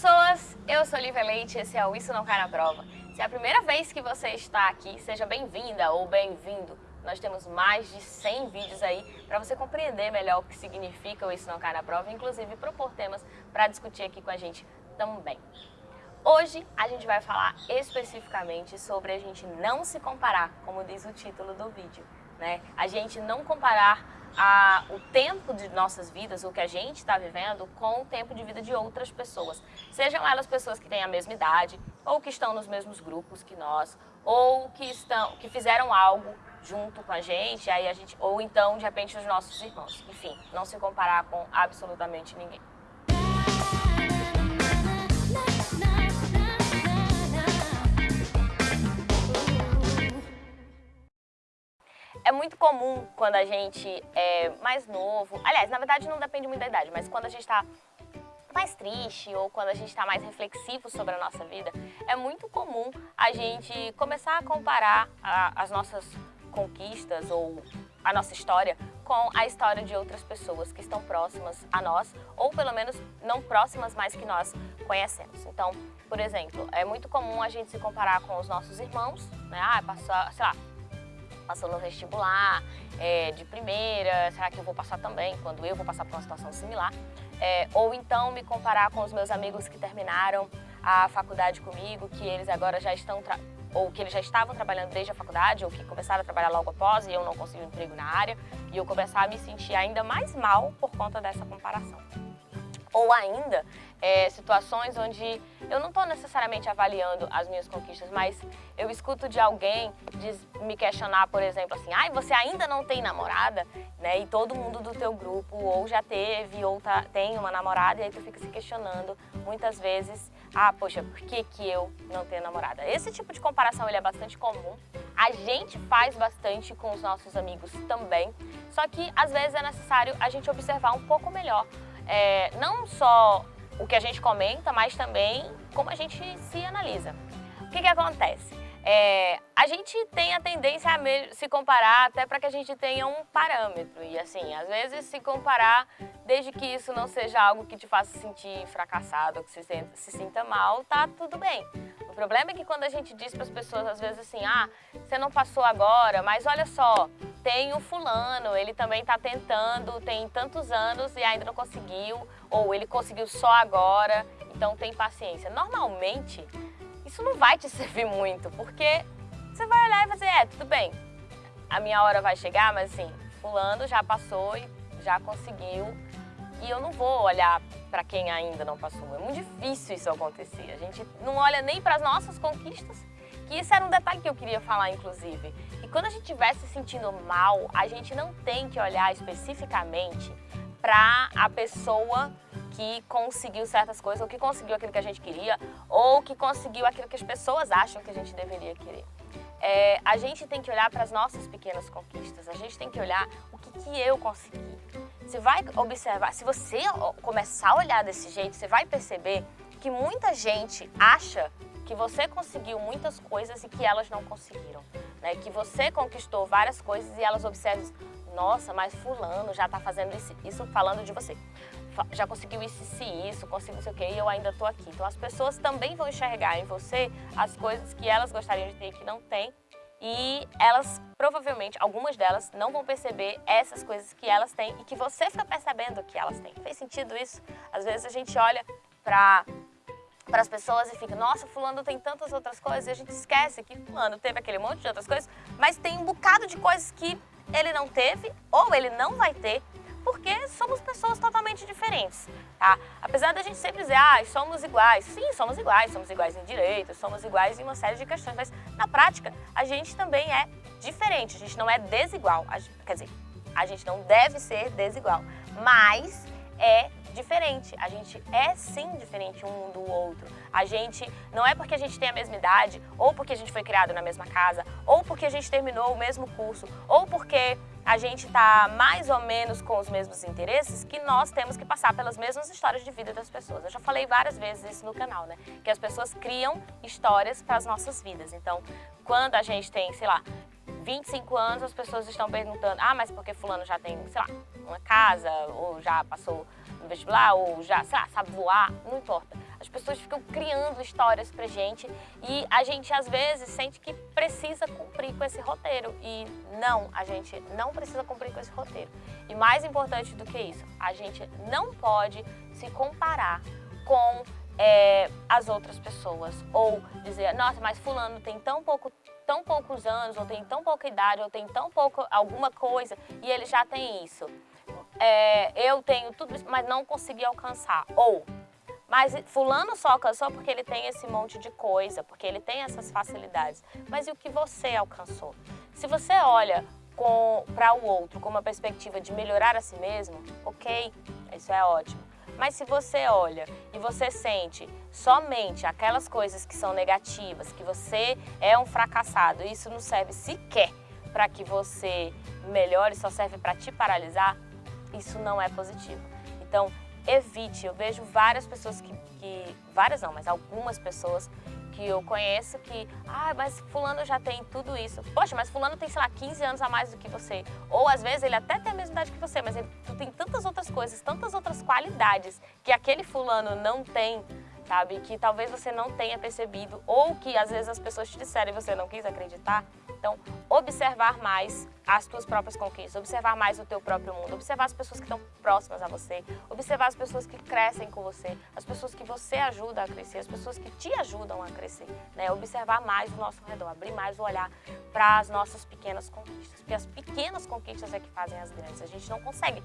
pessoas, eu sou Lívia Leite, esse é o Isso Não Cai na Prova. Se é a primeira vez que você está aqui, seja bem-vinda ou bem-vindo. Nós temos mais de 100 vídeos aí para você compreender melhor o que significa o Isso Não Cai na Prova, inclusive propor temas para discutir aqui com a gente também. Hoje a gente vai falar especificamente sobre a gente não se comparar, como diz o título do vídeo. Né? A gente não comparar a, o tempo de nossas vidas, o que a gente está vivendo, com o tempo de vida de outras pessoas. Sejam elas pessoas que têm a mesma idade, ou que estão nos mesmos grupos que nós, ou que, estão, que fizeram algo junto com a gente, aí a gente, ou então, de repente, os nossos irmãos. Enfim, não se comparar com absolutamente ninguém. Muito comum quando a gente é mais novo, aliás, na verdade não depende muito da idade, mas quando a gente está mais triste ou quando a gente está mais reflexivo sobre a nossa vida, é muito comum a gente começar a comparar a, as nossas conquistas ou a nossa história com a história de outras pessoas que estão próximas a nós, ou pelo menos não próximas, mas que nós conhecemos. Então, por exemplo, é muito comum a gente se comparar com os nossos irmãos, né? Ah, passou, sei lá, passou no vestibular é, de primeira, será que eu vou passar também, quando eu vou passar por uma situação similar? É, ou então me comparar com os meus amigos que terminaram a faculdade comigo, que eles agora já estão, ou que eles já estavam trabalhando desde a faculdade, ou que começaram a trabalhar logo após e eu não consegui um emprego na área, e eu começar a me sentir ainda mais mal por conta dessa comparação. Ou ainda, é, situações onde eu não estou necessariamente avaliando as minhas conquistas, mas eu escuto de alguém me questionar, por exemplo, assim, ai, você ainda não tem namorada, né? E todo mundo do teu grupo ou já teve ou tá, tem uma namorada e aí tu fica se questionando muitas vezes, ah, poxa, por que que eu não tenho namorada? Esse tipo de comparação ele é bastante comum. A gente faz bastante com os nossos amigos também, só que às vezes é necessário a gente observar um pouco melhor é, não só o que a gente comenta, mas também como a gente se analisa. O que, que acontece? É, a gente tem a tendência a se comparar até para que a gente tenha um parâmetro. E assim, às vezes se comparar, desde que isso não seja algo que te faça sentir fracassado, que se, se sinta mal, tá tudo bem. O problema é que quando a gente diz para as pessoas, às vezes assim, ah, você não passou agora, mas olha só, tem o fulano, ele também está tentando, tem tantos anos e ainda não conseguiu, ou ele conseguiu só agora, então tem paciência. Normalmente, isso não vai te servir muito, porque você vai olhar e fazer, é, tudo bem, a minha hora vai chegar, mas assim, fulano já passou e já conseguiu, e eu não vou olhar para quem ainda não passou. É muito difícil isso acontecer. A gente não olha nem para as nossas conquistas, que isso era um detalhe que eu queria falar, inclusive. E quando a gente estiver se sentindo mal, a gente não tem que olhar especificamente para a pessoa que conseguiu certas coisas, ou que conseguiu aquilo que a gente queria, ou que conseguiu aquilo que as pessoas acham que a gente deveria querer. É, a gente tem que olhar para as nossas pequenas conquistas, a gente tem que olhar o que, que eu consegui. Você vai observar, se você começar a olhar desse jeito, você vai perceber que muita gente acha que você conseguiu muitas coisas e que elas não conseguiram. Né? Que você conquistou várias coisas e elas observam, nossa, mas fulano já está fazendo isso, isso, falando de você. Já conseguiu isso e isso, conseguiu não sei o quê, e eu ainda estou aqui. Então as pessoas também vão enxergar em você as coisas que elas gostariam de ter e que não têm. E elas, provavelmente, algumas delas não vão perceber essas coisas que elas têm e que você fica percebendo que elas têm. Fez sentido isso? Às vezes a gente olha para para as pessoas e fica, nossa, fulano tem tantas outras coisas e a gente esquece que fulano teve aquele monte de outras coisas, mas tem um bocado de coisas que ele não teve ou ele não vai ter, porque somos pessoas totalmente diferentes, tá? Apesar da gente sempre dizer, ah, somos iguais, sim, somos iguais, somos iguais em direitos, somos iguais em uma série de questões, mas na prática a gente também é diferente, a gente não é desigual, quer dizer, a gente não deve ser desigual, mas é diferente. A gente é sim diferente um do outro. A gente não é porque a gente tem a mesma idade, ou porque a gente foi criado na mesma casa, ou porque a gente terminou o mesmo curso, ou porque a gente está mais ou menos com os mesmos interesses, que nós temos que passar pelas mesmas histórias de vida das pessoas. Eu já falei várias vezes isso no canal, né? Que as pessoas criam histórias para as nossas vidas. Então, quando a gente tem, sei lá, 25 anos, as pessoas estão perguntando, ah, mas porque fulano já tem, sei lá, uma casa, ou já passou no vestibular, ou já, sei lá, sabe voar, não importa. As pessoas ficam criando histórias pra gente e a gente às vezes sente que precisa cumprir com esse roteiro e não, a gente não precisa cumprir com esse roteiro. E mais importante do que isso, a gente não pode se comparar com é, as outras pessoas ou dizer, nossa, mas fulano tem tão pouco tão poucos anos, ou tem tão pouca idade, ou tem tão pouco alguma coisa, e ele já tem isso. É, eu tenho tudo isso, mas não consegui alcançar. Ou, mas fulano só alcançou porque ele tem esse monte de coisa, porque ele tem essas facilidades. Mas e o que você alcançou? Se você olha para o outro com uma perspectiva de melhorar a si mesmo, ok, isso é ótimo. Mas se você olha e você sente somente aquelas coisas que são negativas, que você é um fracassado, isso não serve sequer para que você melhore, só serve para te paralisar, isso não é positivo. Então, evite. Eu vejo várias pessoas que, que várias não, mas algumas pessoas que eu conheço que, ah, mas fulano já tem tudo isso. Poxa, mas fulano tem, sei lá, 15 anos a mais do que você. Ou às vezes ele até tem a mesma idade que você, mas ele, tu tem tantas outras coisas, tantas outras qualidades que aquele fulano não tem, sabe? Que talvez você não tenha percebido ou que às vezes as pessoas te disseram e você não quis acreditar. Então, observar mais as tuas próprias conquistas, observar mais o teu próprio mundo, observar as pessoas que estão próximas a você, observar as pessoas que crescem com você, as pessoas que você ajuda a crescer, as pessoas que te ajudam a crescer, né? Observar mais o nosso redor, abrir mais o olhar para as nossas pequenas conquistas, porque as pequenas conquistas é que fazem as grandes. A gente não consegue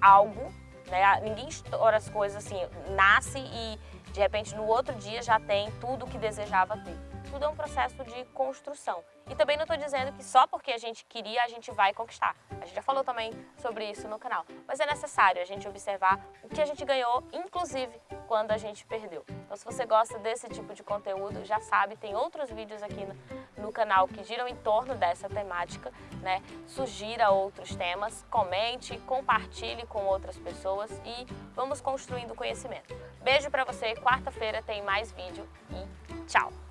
algo, né? Ninguém estoura as coisas assim, nasce e de repente no outro dia já tem tudo o que desejava ter tudo é um processo de construção. E também não estou dizendo que só porque a gente queria, a gente vai conquistar. A gente já falou também sobre isso no canal. Mas é necessário a gente observar o que a gente ganhou, inclusive quando a gente perdeu. Então se você gosta desse tipo de conteúdo, já sabe, tem outros vídeos aqui no, no canal que giram em torno dessa temática, né? Sugira outros temas, comente, compartilhe com outras pessoas e vamos construindo conhecimento. Beijo para você, quarta-feira tem mais vídeo e tchau!